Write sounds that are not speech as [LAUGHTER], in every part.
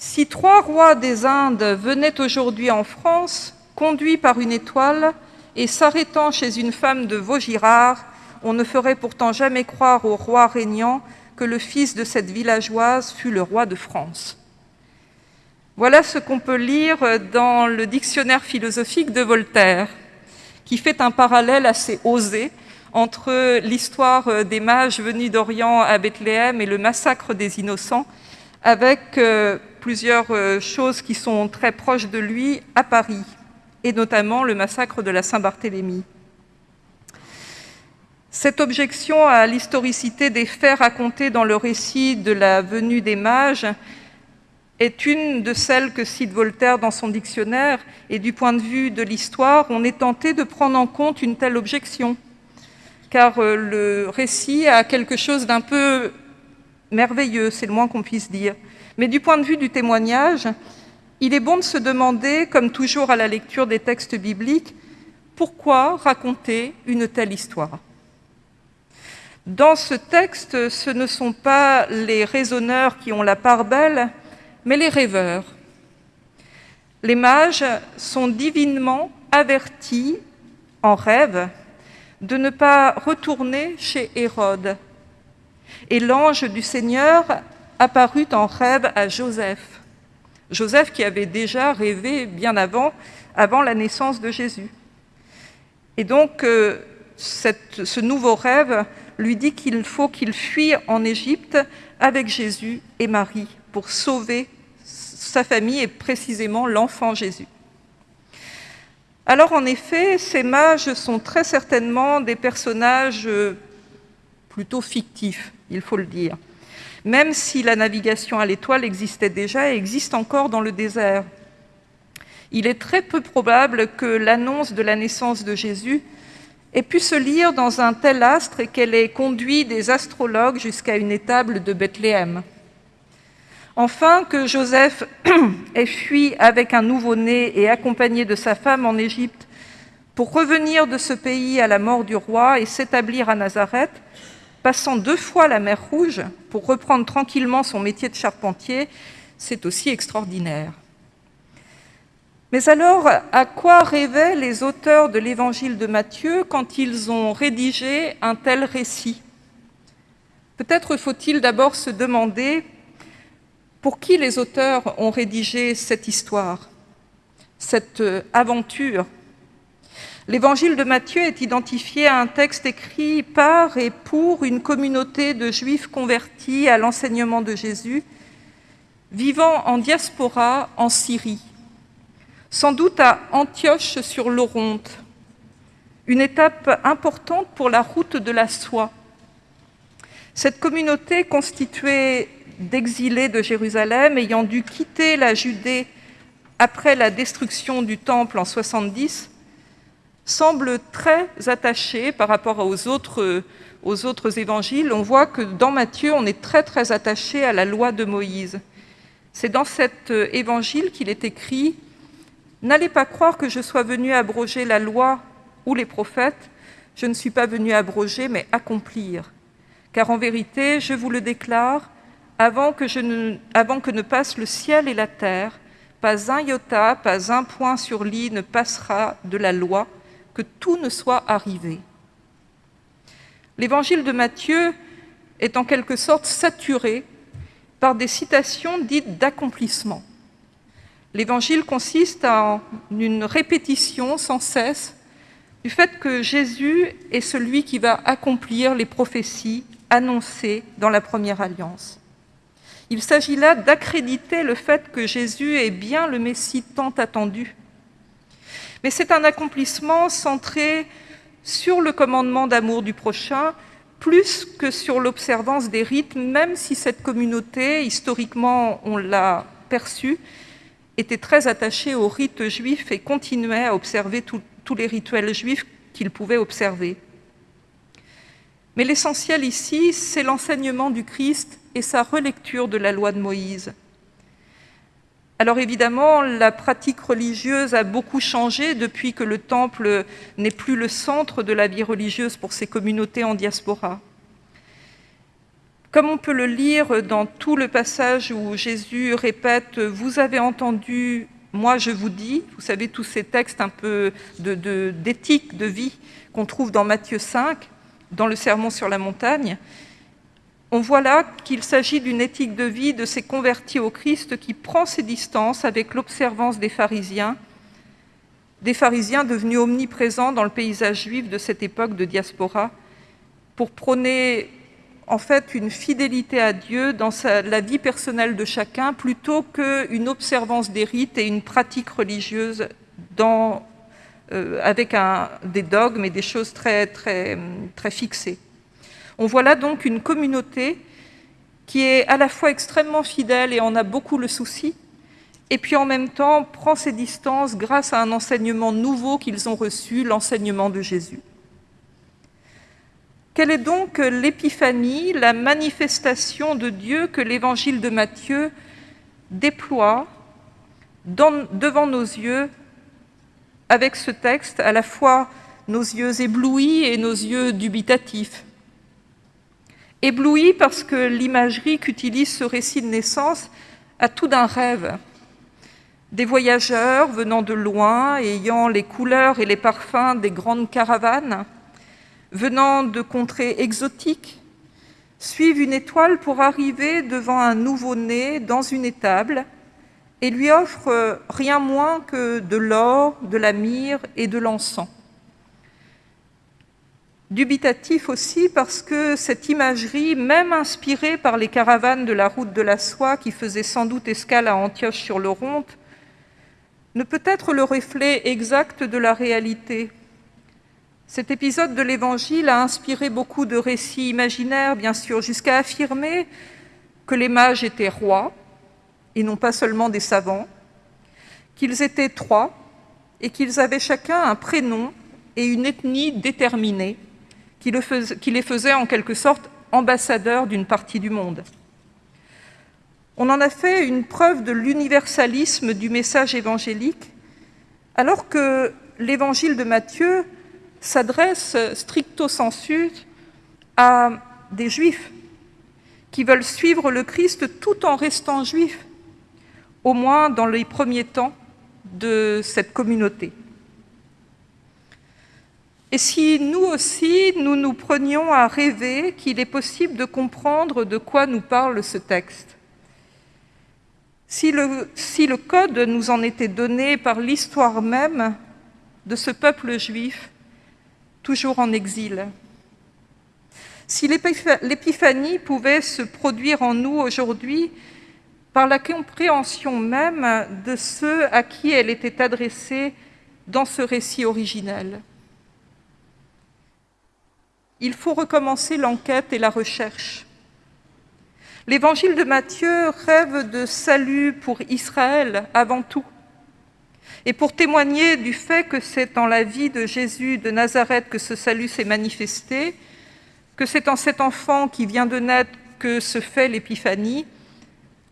Si trois rois des Indes venaient aujourd'hui en France, conduits par une étoile et s'arrêtant chez une femme de Vaugirard, on ne ferait pourtant jamais croire au roi régnant que le fils de cette villageoise fut le roi de France. Voilà ce qu'on peut lire dans le dictionnaire philosophique de Voltaire, qui fait un parallèle assez osé entre l'histoire des mages venus d'Orient à Bethléem et le massacre des innocents, avec euh, plusieurs euh, choses qui sont très proches de lui à Paris, et notamment le massacre de la Saint-Barthélemy. Cette objection à l'historicité des faits racontés dans le récit de la venue des mages est une de celles que cite Voltaire dans son dictionnaire, et du point de vue de l'histoire, on est tenté de prendre en compte une telle objection, car euh, le récit a quelque chose d'un peu merveilleux, c'est le moins qu'on puisse dire. Mais du point de vue du témoignage, il est bon de se demander, comme toujours à la lecture des textes bibliques, pourquoi raconter une telle histoire Dans ce texte, ce ne sont pas les raisonneurs qui ont la part belle, mais les rêveurs. Les mages sont divinement avertis en rêve de ne pas retourner chez Hérode. Et l'ange du Seigneur apparut en rêve à Joseph. Joseph qui avait déjà rêvé bien avant, avant la naissance de Jésus. Et donc, euh, ce nouveau rêve lui dit qu'il faut qu'il fuit en Égypte avec Jésus et Marie pour sauver sa famille et précisément l'enfant Jésus. Alors en effet, ces mages sont très certainement des personnages euh, plutôt fictifs, il faut le dire même si la navigation à l'étoile existait déjà et existe encore dans le désert. Il est très peu probable que l'annonce de la naissance de Jésus ait pu se lire dans un tel astre et qu'elle ait conduit des astrologues jusqu'à une étable de Bethléem. Enfin, que Joseph [CLEARS THROAT] ait fui avec un nouveau-né et accompagné de sa femme en Égypte pour revenir de ce pays à la mort du roi et s'établir à Nazareth, passant deux fois la mer Rouge pour reprendre tranquillement son métier de charpentier, c'est aussi extraordinaire. Mais alors, à quoi rêvaient les auteurs de l'évangile de Matthieu quand ils ont rédigé un tel récit? Peut-être faut-il d'abord se demander pour qui les auteurs ont rédigé cette histoire, cette aventure L'évangile de Matthieu est identifié à un texte écrit par et pour une communauté de juifs convertis à l'enseignement de Jésus, vivant en diaspora en Syrie, sans doute à Antioche sur l'Oronte, une étape importante pour la route de la soie. Cette communauté constituée d'exilés de Jérusalem ayant dû quitter la Judée après la destruction du temple en 70 semble très attaché par rapport aux autres, aux autres évangiles. On voit que dans Matthieu, on est très très attaché à la loi de Moïse. C'est dans cet évangile qu'il est écrit « N'allez pas croire que je sois venu abroger la loi ou les prophètes, je ne suis pas venu abroger, mais accomplir. Car en vérité, je vous le déclare, avant que, ne, avant le ciel et la terre, pas un iota, pas un point sur l'i ne passera de la loi, que tout ne soit arrivé. L'évangile de Matthieu est en quelque sorte saturé par des citations dites d'accomplissement. L'évangile consiste en une répétition sans cesse du fait que Jésus est celui qui va accomplir les prophéties annoncées dans la première alliance. Il s'agit là d'accréditer le fait que Jésus est bien le Messie tant attendu, mais c'est un accomplissement centré sur le commandement d'amour du prochain, plus que sur l'observance des rites, même si cette communauté, historiquement, on l'a perçue, était très attachée aux rites juifs et continuait à observer tous les rituels juifs qu'il pouvait observer. Mais l'essentiel ici, c'est l'enseignement du Christ et sa relecture de la loi de Moïse. Alors évidemment, la pratique religieuse a beaucoup changé depuis que le temple n'est plus le centre de la vie religieuse pour ces communautés en diaspora. Comme on peut le lire dans tout le passage où Jésus répète « Vous avez entendu, moi je vous dis », vous savez, tous ces textes un peu d'éthique, de, vie qu'on trouve dans Matthieu 5, dans le Sermon sur la montagne, on voit là qu'il s'agit d'une éthique de vie de ces convertis au Christ qui prend ses distances avec l'observance des pharisiens, des pharisiens devenus omniprésents dans le paysage juif de cette époque de diaspora, pour prôner en fait une fidélité à Dieu dans la vie personnelle de chacun, plutôt qu'une observance des rites et une pratique religieuse euh, avec des dogmes et des choses très, très, très fixées. On voit là donc une communauté qui est à la fois extrêmement fidèle et en a beaucoup le souci, et puis en même temps prend ses distances grâce à un enseignement nouveau qu'ils ont reçu, l'enseignement de Jésus. Quelle est donc l'épiphanie, la manifestation de Dieu que l'évangile de Matthieu déploie devant nos yeux avec ce texte, à la fois nos yeux éblouis et nos yeux dubitatifs? Ébloui parce que l'imagerie qu'utilise ce récit de naissance a tout d'un rêve. Des voyageurs venant de loin, ayant les couleurs et les parfums des grandes caravanes, venant de contrées exotiques, suivent une étoile pour arriver devant un nouveau-né dans une étable et lui offrent rien moins que de l'or, de la myrrhe et de l'encens. Dubitatif aussi parce que cette imagerie, même inspirée par les caravanes de la route de la soie qui faisaient sans doute escale à Antioche sur le Ronte, ne peut être le reflet exact de la réalité. Cet épisode de l'Évangile a inspiré beaucoup de récits imaginaires, bien sûr, jusqu'à affirmer que les mages étaient rois, et non pas seulement des savants, qu'ils étaient trois, et qu'ils avaient chacun un prénom et une ethnie déterminée, qui, les faisait en quelque sorte ambassadeurs d'une partie du monde. On en a fait une preuve de l'universalisme du message évangélique, alors que l'évangile de Matthieu s'adresse stricto sensu à des juifs qui veulent suivre le Christ tout en restant juifs, au moins dans les premiers temps de cette communauté. Et si nous aussi, nous nous prenions à rêver qu'il est possible de comprendre de quoi nous parle ce texte. Si le, code nous en était donné par l'histoire même de ce peuple juif, toujours en exil Si l'épiphanie pouvait se produire en nous aujourd'hui par la compréhension même de ceux à qui elle était adressée dans ce récit originel il faut recommencer l'enquête et la recherche. L'évangile de Matthieu rêve de salut pour Israël avant tout. Et pour témoigner du fait que c'est dans la vie de Jésus de Nazareth que ce salut s'est manifesté, que c'est en cet enfant qui vient de naître que se fait l'épiphanie,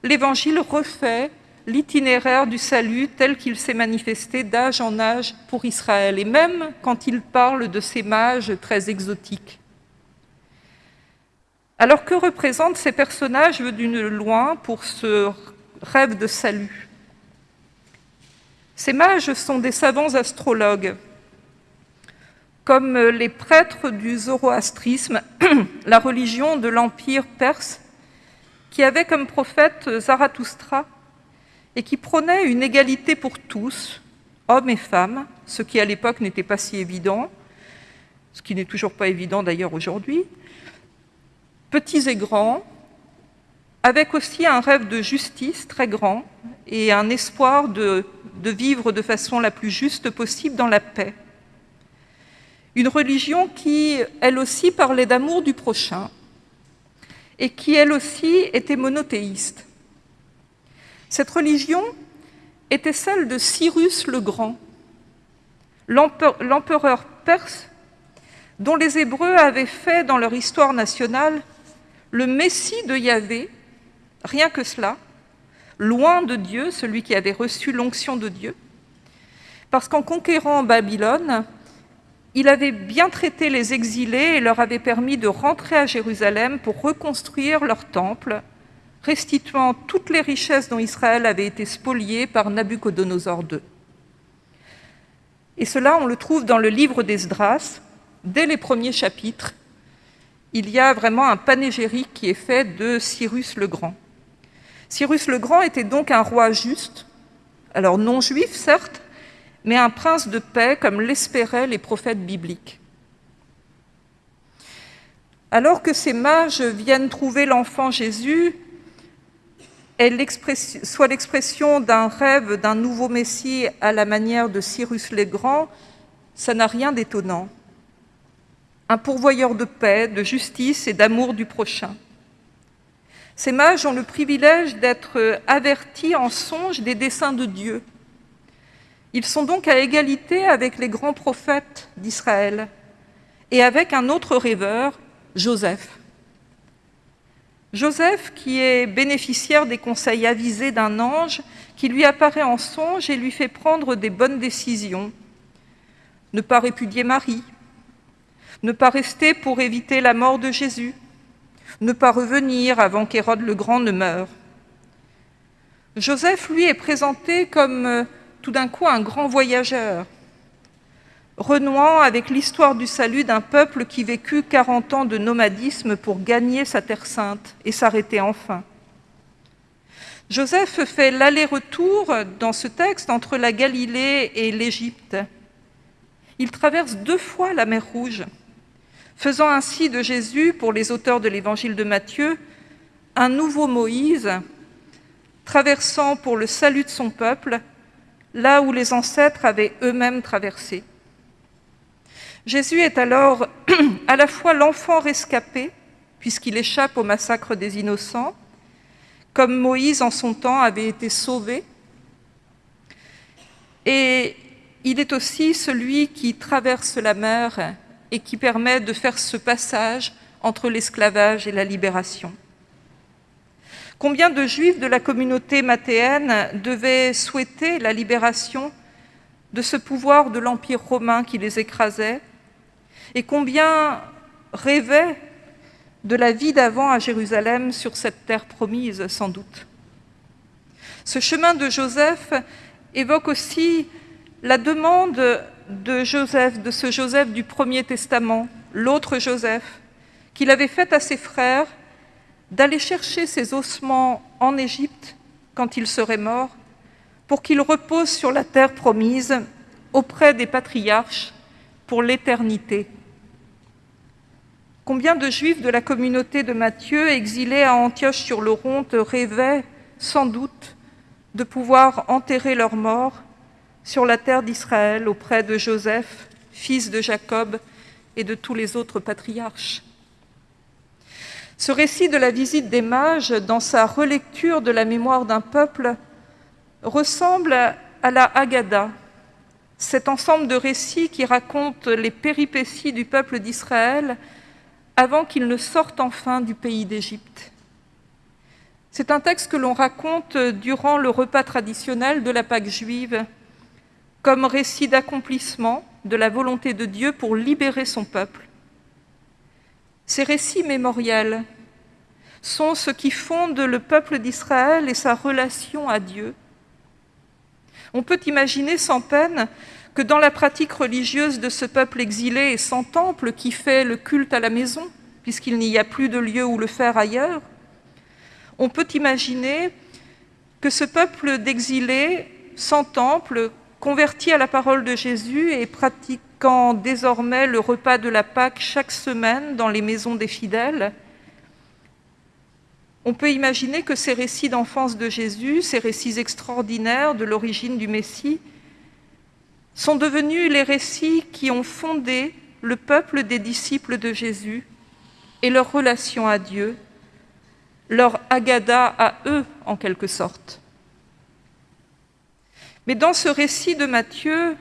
l'Évangile refait l'itinéraire du salut tel qu'il s'est manifesté d'âge en âge pour Israël, et même quand il parle de ces mages très exotiques. Alors que représentent ces personnages venus de loin pour ce rêve de salut? Ces mages sont des savants astrologues, comme les prêtres du zoroastrisme, [CLEARS THROAT] la religion de l'Empire perse, qui avait comme prophète Zarathustra et qui prônait une égalité pour tous, hommes et femmes, ce qui à l'époque n'était pas si évident, ce qui n'est toujours pas évident d'ailleurs aujourd'hui, petits et grands, avec aussi un rêve de justice très grand et un espoir de, de vivre de façon la plus juste possible dans la paix. Une religion qui, elle aussi, parlait d'amour du prochain et qui, elle aussi, était monothéiste. Cette religion était celle de Cyrus le Grand, l'empereur perse dont les Hébreux avaient fait dans leur histoire nationale le Messie de Yahvé, rien que cela, loin de Dieu, celui qui avait reçu l'onction de Dieu, parce qu'en conquérant Babylone, il avait bien traité les exilés et leur avait permis de rentrer à Jérusalem pour reconstruire leur temple, restituant toutes les richesses dont Israël avait été spolié par Nabucodonosor II. Et cela, on le trouve dans le livre d'Esdras, dès les premiers chapitres. Il y a vraiment un panégyrique qui est fait de Cyrus le Grand. Cyrus le Grand était donc un roi juste, alors non juif certes, mais un prince de paix comme l'espéraient les prophètes bibliques. Alors que ces mages viennent trouver l'enfant Jésus, soit l'expression d'un rêve d'un nouveau Messie à la manière de Cyrus le Grand, ça n'a rien d'étonnant. Un pourvoyeur de paix, de justice et d'amour du prochain. Ces mages ont le privilège d'être avertis en songe des desseins de Dieu ils sont donc à égalité avec les grands prophètes d'Israël et avec un autre rêveur, Joseph. Joseph qui est bénéficiaire des conseils avisés d'un ange qui lui apparaît en songe et lui fait prendre des bonnes décisions. Ne pas répudier Marie, ne pas rester pour éviter la mort de Jésus, ne pas revenir avant qu'Hérode le Grand ne meure. Joseph, lui, est présenté comme tout d'un coup un grand voyageur, renouant avec l'histoire du salut d'un peuple qui vécut 40 ans de nomadisme pour gagner sa terre sainte et s'arrêter enfin. Joseph fait l'aller-retour dans ce texte entre la Galilée et l'Égypte. Il traverse deux fois la mer Rouge, faisant ainsi de Jésus, pour les auteurs de l'évangile de Matthieu, un nouveau Moïse, traversant pour le salut de son peuple là où les ancêtres avaient eux-mêmes traversé. Jésus est alors [CLEARS THROAT] à la fois l'enfant rescapé, puisqu'il échappe au massacre des innocents, comme Moïse en son temps avait été sauvé, et il est aussi celui qui traverse la mer et qui permet de faire ce passage entre l'esclavage et la libération. Combien de juifs de la communauté mathéenne devaient souhaiter la libération de ce pouvoir de l'Empire romain qui les écrasait Et combien rêvaient de la vie d'avant à Jérusalem sur cette terre promise, sans doute Ce chemin de Joseph évoque aussi la demande de Joseph, de ce Joseph du Premier Testament, l'autre Joseph, qu'il avait faite à ses frères d'aller chercher ses ossements en Égypte quand il serait mort, pour qu'il repose sur la terre promise auprès des patriarches pour l'éternité. Combien de juifs de la communauté de Matthieu, exilés à Antioche-sur-le-Ronte, rêvaient sans doute de pouvoir enterrer leurs morts sur la terre d'Israël auprès de Joseph, fils de Jacob, et de tous les autres patriarches? Ce récit de la visite des mages, dans sa relecture de la mémoire d'un peuple, ressemble à la Haggadah, cet ensemble de récits qui racontent les péripéties du peuple d'Israël avant qu'il ne sorte enfin du pays d'Égypte. C'est un texte que l'on raconte durant le repas traditionnel de la Pâque juive, comme récit d'accomplissement de la volonté de Dieu pour libérer son peuple ces récits mémoriels sont ce qui fonde le peuple d'Israël et sa relation à Dieu. On peut imaginer sans peine que dans la pratique religieuse de ce peuple exilé et sans temple qui fait le culte à la maison, puisqu'il n'y a plus de lieu où le faire ailleurs, on peut imaginer que ce peuple d'exilés sans temple, converti à la parole de Jésus et pratique quand désormais le repas de la Pâque chaque semaine dans les maisons des fidèles, on peut imaginer que ces récits d'enfance de Jésus, ces récits extraordinaires de l'origine du Messie, sont devenus les récits qui ont fondé le peuple des disciples de Jésus et leur relation à Dieu, leur agada à eux en quelque sorte. Mais dans ce récit de Matthieu,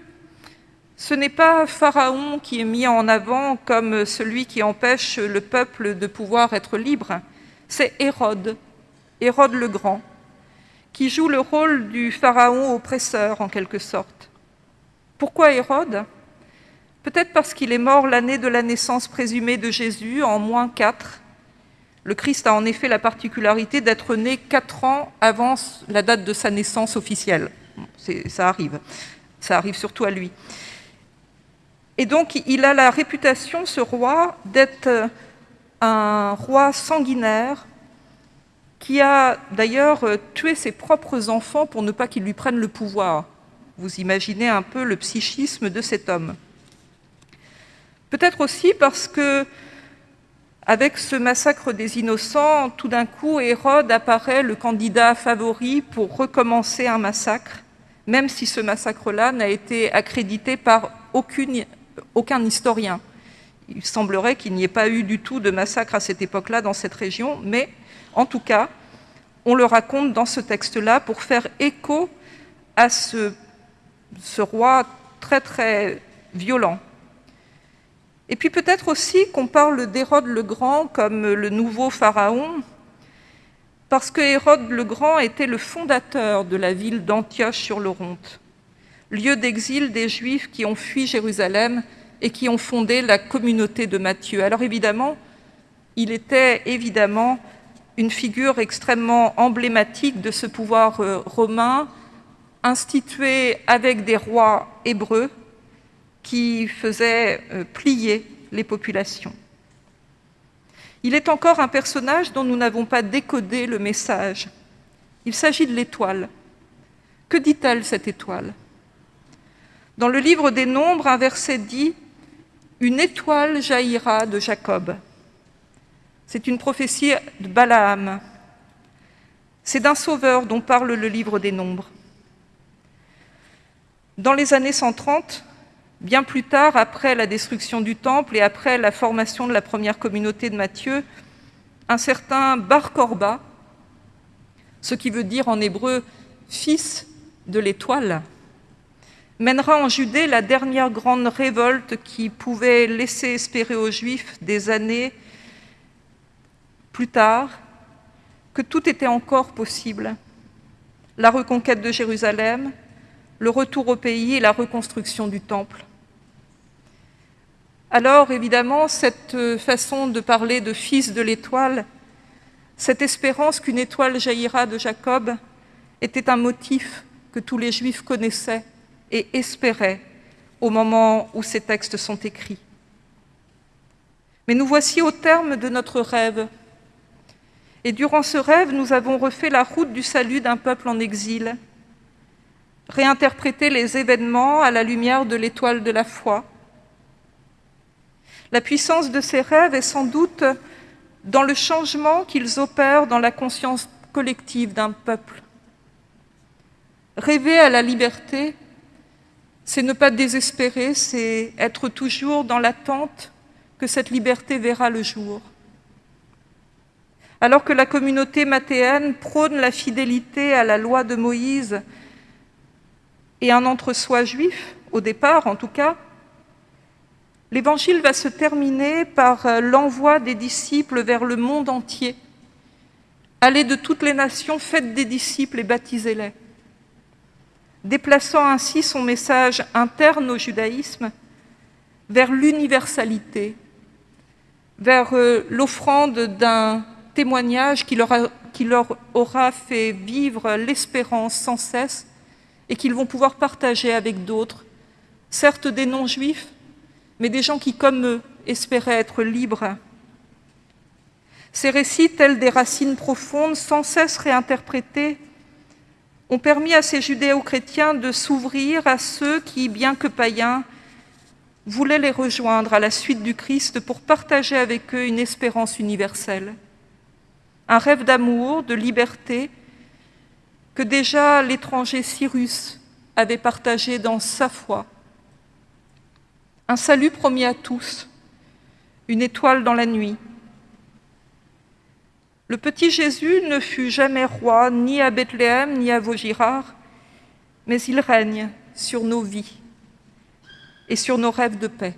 ce n'est pas Pharaon qui est mis en avant comme celui qui empêche le peuple de pouvoir être libre, c'est Hérode, Hérode le Grand, qui joue le rôle du Pharaon oppresseur en quelque sorte. Pourquoi Hérode? Peut-être parce qu'il est mort l'année de la naissance présumée de Jésus, en moins 4. Le Christ a en effet la particularité d'être né 4 ans avant la date de sa naissance officielle. Ça arrive. Ça arrive surtout à lui. Et donc, il a la réputation, ce roi, d'être un roi sanguinaire qui a d'ailleurs tué ses propres enfants pour ne pas qu'ils lui prennent le pouvoir. Vous imaginez un peu le psychisme de cet homme. Peut-être aussi parce que, avec ce massacre des innocents, tout d'un coup, Hérode apparaît le candidat favori pour recommencer un massacre, même si ce massacre-là n'a été accrédité par aucun historien. Il semblerait qu'il n'y ait pas eu du tout de massacre à cette époque-là dans cette région, mais en tout cas, on le raconte dans ce texte-là pour faire écho à ce, ce roi très très violent. Et puis peut-être aussi qu'on parle d'Hérode le Grand comme le nouveau pharaon, parce que Hérode le Grand était le fondateur de la ville d'Antioche sur l'Oronte, lieu d'exil des Juifs qui ont fui Jérusalem et qui ont fondé la communauté de Matthieu. Alors évidemment, il était évidemment une figure extrêmement emblématique de ce pouvoir euh, romain, institué avec des rois hébreux, qui faisait euh, plier les populations. Il est encore un personnage dont nous n'avons pas décodé le message. Il s'agit de l'étoile. Que dit-elle, cette étoile? Dans le livre des Nombres, un verset dit « Une étoile jaillira de Jacob ». C'est une prophétie de Balaam. C'est d'un sauveur dont parle le livre des Nombres. Dans les années 130, Bien plus tard, après la destruction du temple et après la formation de la première communauté de Matthieu, un certain Bar Korba, ce qui veut dire en hébreu « fils de l'étoile », mènera en Judée la dernière grande révolte qui pouvait laisser espérer aux Juifs des années plus tard que tout était encore possible. La reconquête de Jérusalem, le retour au pays et la reconstruction du temple. Alors évidemment, cette façon de parler de fils de l'étoile, cette espérance qu'une étoile jaillira de Jacob, était un motif que tous les Juifs connaissaient et espéraient au moment où ces textes sont écrits. Mais nous voici au terme de notre rêve. Et durant ce rêve, nous avons refait la route du salut d'un peuple en exil, réinterprété les événements à la lumière de l'étoile de la foi. La puissance de ces rêves est sans doute dans le changement qu'ils opèrent dans la conscience collective d'un peuple. Rêver à la liberté, c'est ne pas désespérer, c'est être toujours dans l'attente que cette liberté verra le jour. Alors que la communauté mathéenne prône la fidélité à la loi de Moïse et un entre-soi juif, au départ en tout cas, l'évangile va se terminer par euh, l'envoi des disciples vers le monde entier. Allez de toutes les nations, faites des disciples et baptisez-les. Déplaçant ainsi son message interne au judaïsme vers l'universalité, vers euh, l'offrande d'un témoignage qui leur, qui leur aura fait vivre l'espérance sans cesse et qu'ils vont pouvoir partager avec d'autres, certes des non-juifs, mais des gens qui, comme eux, espéraient être libres. Ces récits, tels des racines profondes, sans cesse réinterprétés, ont permis à ces judéo-chrétiens de s'ouvrir à ceux qui, bien que païens, voulaient les rejoindre à la suite du Christ pour partager avec eux une espérance universelle. Un rêve d'amour, de liberté, que déjà l'étranger Cyrus avait partagé dans sa foi. Un salut promis à tous, une étoile dans la nuit. Le petit Jésus ne fut jamais roi ni à Bethléem ni à Vaugirard, mais il règne sur nos vies et sur nos rêves de paix.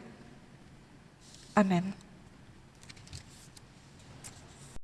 Amen.